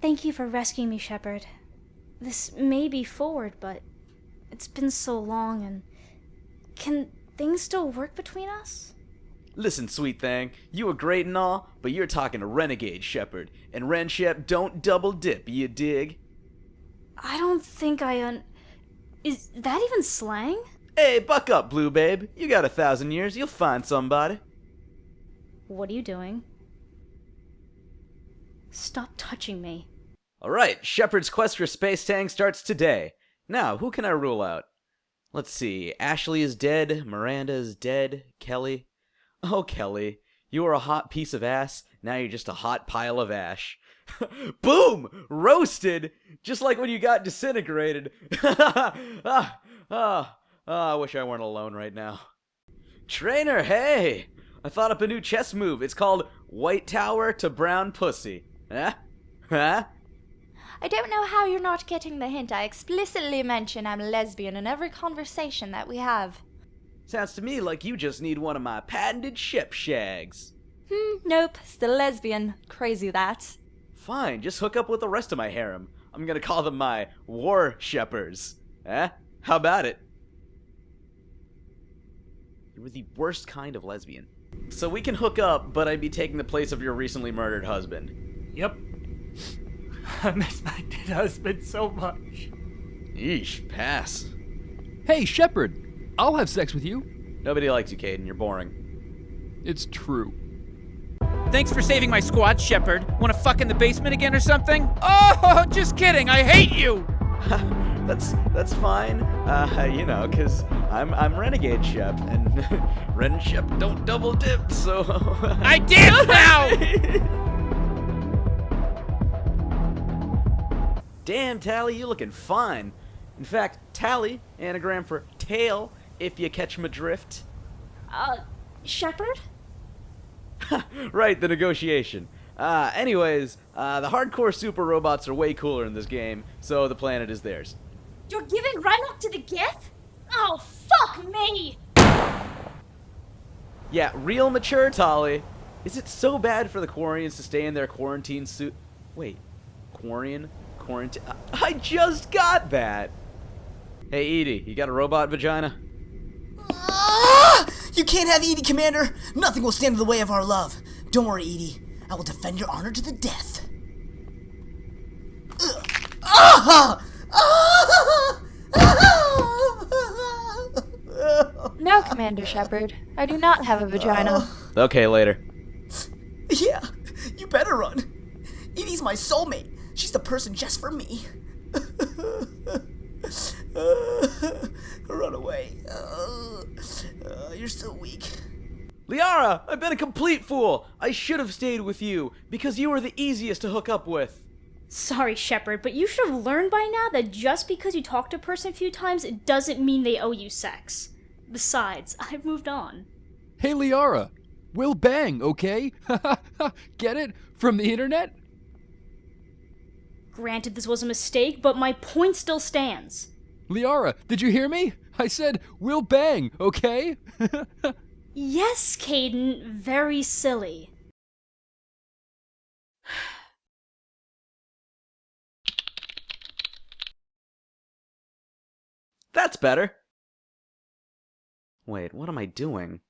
Thank you for rescuing me, Shepard. This may be forward, but it's been so long and. Can things still work between us? Listen, sweet thing, you were great and all, but you're talking to Renegade Shepard, and Ren Shep don't double dip, you dig? I don't think I un. Is that even slang? Hey, buck up, Blue Babe. You got a thousand years, you'll find somebody. What are you doing? Stop touching me. Alright, Shepard's quest for Space Tang starts today. Now, who can I rule out? Let's see, Ashley is dead, Miranda is dead, Kelly. Oh, Kelly, you were a hot piece of ass, now you're just a hot pile of ash. Boom! Roasted! Just like when you got disintegrated. ah, ah, ah, I wish I weren't alone right now. Traynor, hey! I thought up a new chess move. It's called White Tower to Brown Pussy. Huh? Huh? I don't know how you're not getting the hint. I explicitly mention I'm a lesbian in every conversation that we have. Sounds to me like you just need one of my patented ship shags. Hmm, nope, still lesbian. Crazy that. Fine, just hook up with the rest of my harem. I'm gonna call them my war shepherds. Eh? How about it? You were the worst kind of lesbian. So we can hook up, but I'd be taking the place of your recently murdered husband. Yep. I miss my dead husband so much. Yeesh, pass. Hey, Shepard! I'll have sex with you. Nobody likes you, Kaidan. You're boring. It's true. Thanks for saving my squad, Shepard. Wanna fuck in the basement again or something? Oh, just kidding. I hate you. that's that's fine. Uh, you know, cause I'm I'm Renegade Shep, and Ren Shep don't double dip, so. I dip now. Damn, Tali, you looking fine. In fact, Tali, anagram for tail, if you catch my drift. Uh, Shepard? right, the negotiation. Uh, anyways, uh, the hardcore super robots are way cooler in this game, so the planet is theirs. You're giving Rannoch to the Geth? Oh, fuck me! Yeah, real mature, Tali. Is it so bad for the Quarians to stay in their quarantine suit? Wait, Quarian? Quarantine? I just got that! Hey, EDI, you got a robot vagina? Ah! You can't have EDI, Commander! Nothing will stand in the way of our love. Don't worry, EDI. I will defend your honor to the death. Ah! Ah! No, Commander Shepard. I do not have a vagina. Okay, later. Yeah, you better run. EDI's my soulmate. She's the person just for me. run away. Uh, uh, you're so weak. Liara, I've been a complete fool. I should have stayed with you because you were the easiest to hook up with. Sorry, Shepard, but you should have learned by now that just because you talk to a person a few times, it doesn't mean they owe you sex. Besides, I've moved on. Hey, Liara. We'll bang, okay? Get it? From the internet? Granted, this was a mistake, but my point still stands. Liara, did you hear me? I said, we'll bang, okay? yes, Kaidan, very silly. That's better. Wait, what am I doing?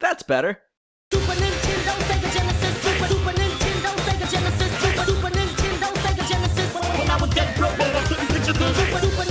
That's better. Genesis, Super, Super Nintendo, Sega Genesis. When I was dead broke, I couldn't picture this. Super, Super